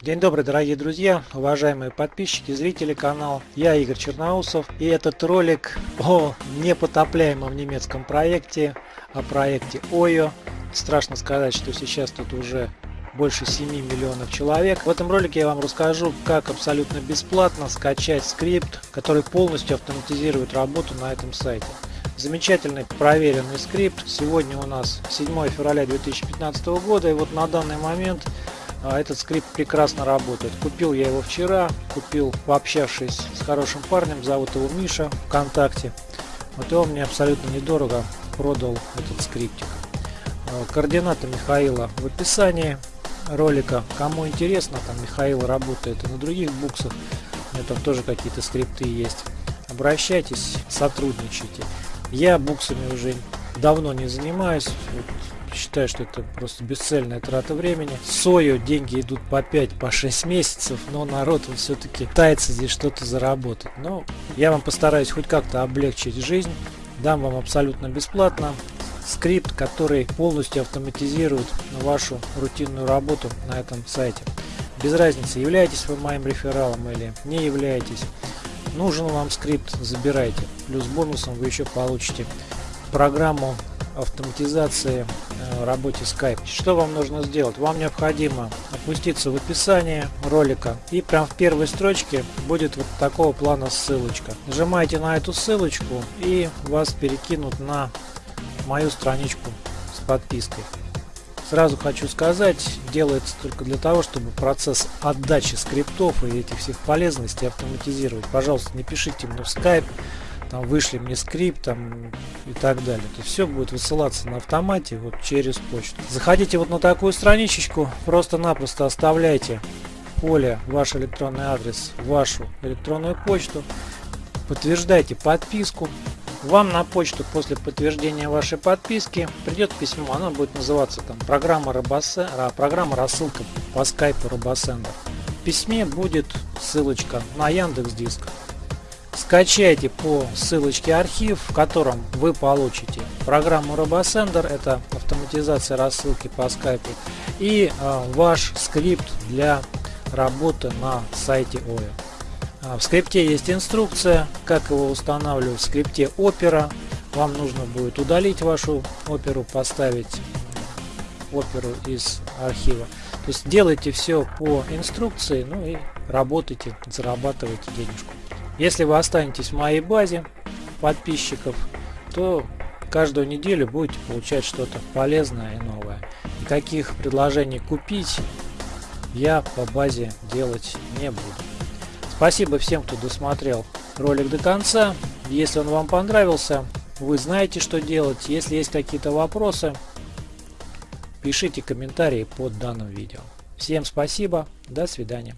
День добрый, дорогие друзья, уважаемые подписчики, зрители канала. Я Игорь Черноусов и этот ролик о непотопляемом немецком проекте, о проекте OYO. Страшно сказать, что сейчас тут уже больше 7 миллионов человек. В этом ролике я вам расскажу, как абсолютно бесплатно скачать скрипт, который полностью автоматизирует работу на этом сайте. Замечательный проверенный скрипт. Сегодня у нас 7 февраля 2015 года и вот на данный момент этот скрипт прекрасно работает. Купил я его вчера, купил пообщавшись с хорошим парнем, зовут его Миша ВКонтакте. Вот он мне абсолютно недорого продал этот скриптик. А, координаты Михаила в описании ролика. Кому интересно, там Михаил работает и на других буксах, там тоже какие-то скрипты есть. Обращайтесь, сотрудничайте. Я буксами уже давно не занимаюсь, считаю, что это просто бесцельная трата времени. Сою деньги идут по 5, по 6 месяцев, но народ все-таки пытается здесь что-то заработать. Но я вам постараюсь хоть как-то облегчить жизнь, дам вам абсолютно бесплатно скрипт, который полностью автоматизирует вашу рутинную работу на этом сайте. Без разницы, являетесь вы моим рефералом или не являетесь. Нужен вам скрипт, забирайте. Плюс бонусом вы еще получите программу автоматизации э, работе Skype. Что вам нужно сделать? Вам необходимо опуститься в описание ролика и прям в первой строчке будет вот такого плана ссылочка. Нажимаете на эту ссылочку и вас перекинут на мою страничку с подпиской. Сразу хочу сказать, делается только для того, чтобы процесс отдачи скриптов и этих всех полезностей автоматизировать. Пожалуйста, не пишите мне в Skype, там вышли мне скрипт там и так далее. То все будет высылаться на автомате вот через почту. Заходите вот на такую страничечку, просто-напросто оставляйте поле ваш электронный адрес, вашу электронную почту, подтверждайте подписку. Вам на почту после подтверждения вашей подписки придет письмо, оно будет называться там программа, Робосе, программа рассылка по скайпу Робосендер. В письме будет ссылочка на Яндекс Диск Скачайте по ссылочке архив, в котором вы получите программу RoboSender, это автоматизация рассылки по скайпу, и э, ваш скрипт для работы на сайте OYO. А, в скрипте есть инструкция, как его устанавливать в скрипте Opera. Вам нужно будет удалить вашу оперу, поставить оперу из архива. То есть делайте все по инструкции, ну и работайте, зарабатывайте денежку. Если вы останетесь в моей базе подписчиков, то каждую неделю будете получать что-то полезное и новое. Никаких предложений купить я по базе делать не буду. Спасибо всем, кто досмотрел ролик до конца. Если он вам понравился, вы знаете, что делать. Если есть какие-то вопросы, пишите комментарии под данным видео. Всем спасибо, до свидания.